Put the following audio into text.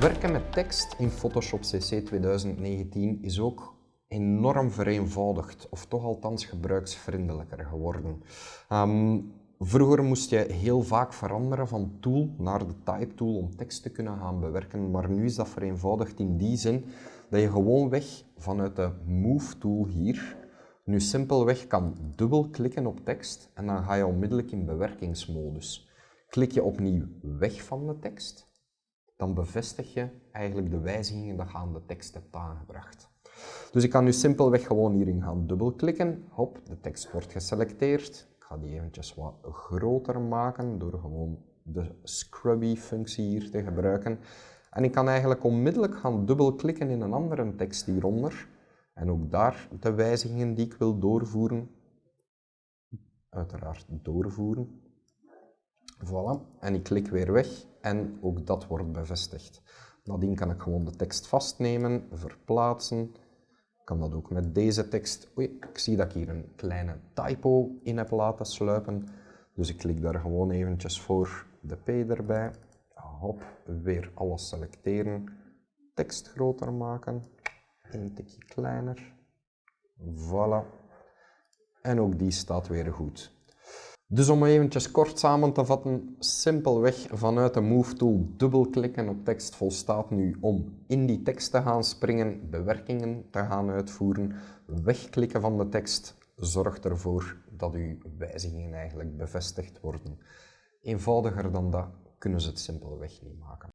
Werken met tekst in Photoshop CC 2019 is ook enorm vereenvoudigd, of toch althans gebruiksvriendelijker geworden. Um, vroeger moest je heel vaak veranderen van tool naar de type tool om tekst te kunnen gaan bewerken, maar nu is dat vereenvoudigd in die zin dat je gewoonweg vanuit de Move tool hier nu simpelweg kan dubbelklikken op tekst en dan ga je onmiddellijk in bewerkingsmodus. Klik je opnieuw weg van de tekst, dan bevestig je eigenlijk de wijzigingen die je aan de tekst hebt aangebracht. Dus ik kan nu simpelweg gewoon hierin gaan dubbelklikken. Hop, de tekst wordt geselecteerd. Ik ga die eventjes wat groter maken door gewoon de scrubby functie hier te gebruiken. En ik kan eigenlijk onmiddellijk gaan dubbelklikken in een andere tekst hieronder. En ook daar de wijzigingen die ik wil doorvoeren, uiteraard doorvoeren. Voilà, en ik klik weer weg en ook dat wordt bevestigd. Nadien kan ik gewoon de tekst vastnemen, verplaatsen. Ik kan dat ook met deze tekst. Oei, ik zie dat ik hier een kleine typo in heb laten sluipen. Dus ik klik daar gewoon eventjes voor de P erbij. Hop, weer alles selecteren. Tekst groter maken. Een tikje kleiner. Voilà. En ook die staat weer goed. Dus om eventjes kort samen te vatten, simpelweg vanuit de Move tool dubbelklikken op tekst volstaat nu om in die tekst te gaan springen, bewerkingen te gaan uitvoeren, wegklikken van de tekst zorgt ervoor dat uw wijzigingen eigenlijk bevestigd worden. Eenvoudiger dan dat kunnen ze het simpelweg niet maken.